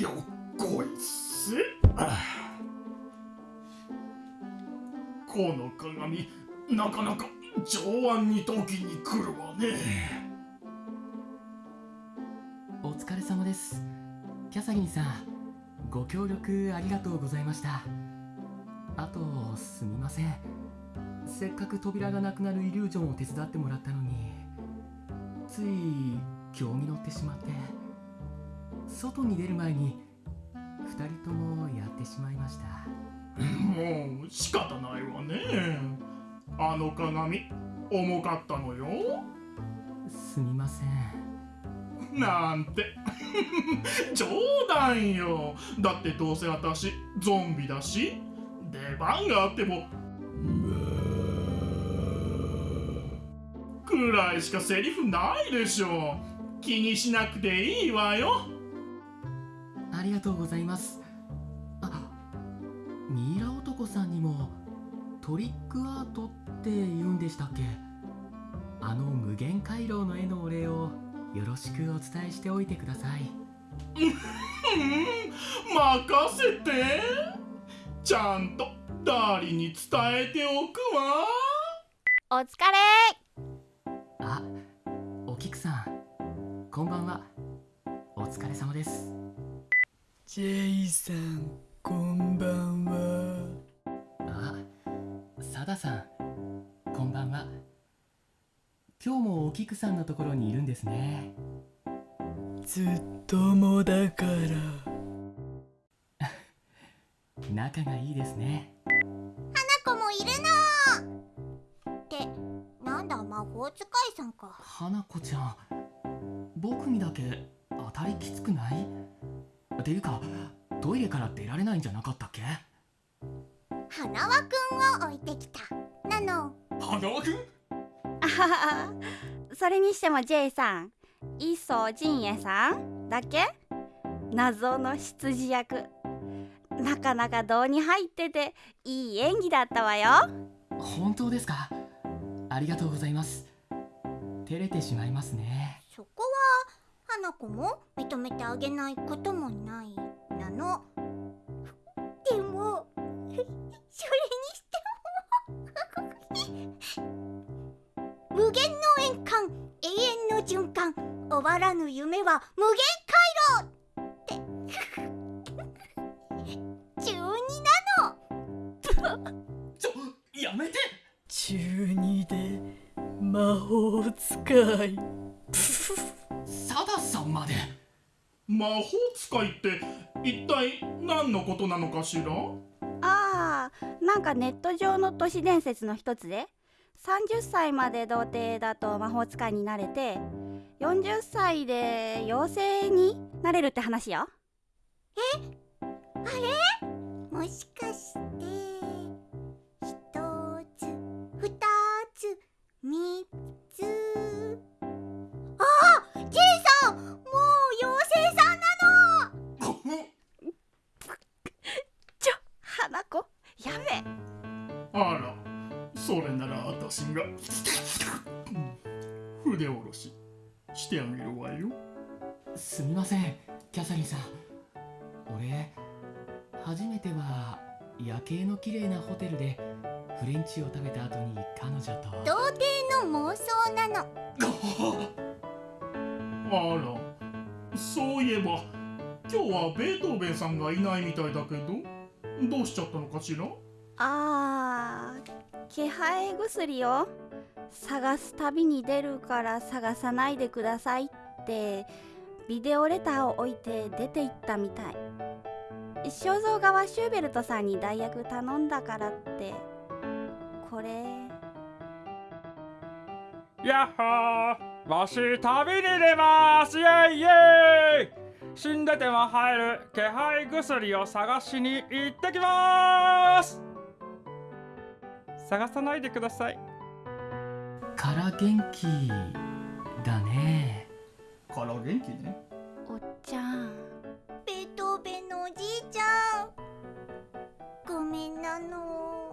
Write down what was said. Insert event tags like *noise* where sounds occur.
よっこいせこの鏡なかなか上腕に時に来るわね。お疲れ様です。キャサリンさんご協力ありがとうございました。あとすみません。せっかく扉がなくなるイリュージョンを手伝ってもらったのについ興味乗ってしまって外に出る前に2人ともやってしまいました。もう仕方ないわね。あの鏡重かったのよ。すみません。なんて。*laughs* 冗談よ。だってどうせ私ゾンビだし。出番があっても。くらいしかセリフないでしょ。気にしなくていいわよ。ありがとうございます。あミイラ男さんにもトリックアートって言うんでしたっけ？あの無限回廊の絵のお礼をよろしくお伝えしておいてください。*laughs* 任せて。ちゃんとダーリンに伝えておくわ。お疲れ。あお菊さん。こんばんは。お疲れ様ですジェイさんこんばんは。あサダさんこんばんは。今日もお菊さんのところにいるんですね。ずっともだから。*laughs* 仲がいいですね。花子もいるのってなんだ魔法使いさんか。花子ちゃん僕にだけ当たりきつくない？ていうかトイレから出られないんじゃなかったっけ？花輪くんを置いてきた。なの。花輪くん？あははそれにしても J さん磯陣営さんだっけ？謎の羊役。なかなか胴に入ってていい演技だったわよ。本当ですか？ありがとうございます。照れてしまいますね花子も認めてあげないこともないなの。でも *laughs* それにしても無限の円環永遠の循環終わらぬ夢は無限回廊って *laughs* 中二なの。*laughs* ちょやめて。中二で魔法使いまで。魔法使いって一体何のことなのかしら？あーなんかネット上の都市伝説の一つで。30歳まで童貞だと魔法使いになれて40歳で妖精になれるって話よ。も私が。筆下ろししてあげるわよ。すみませんキャサリンさん。俺初めては夜景の綺麗なホテルでフレンチを食べた後に彼女と。童貞の妄想なの。*laughs* あらそういえば今日はベートーベンさんがいないみたいだけどどうしちゃったのかしら？あー気配薬を探す旅に出るから探さないでくださいってビデオレターを置いて出て行ったみたい。肖像画はシューベルトさんに代役頼んだからって。これ。やっほー。わし旅に出ます。イェイイェイ。死んでても入る気配薬を探しに行ってきます。探さないでください。から元気だね。から元気ね。おっちゃん。ベートーベンのおじいちゃん。ごめんなの。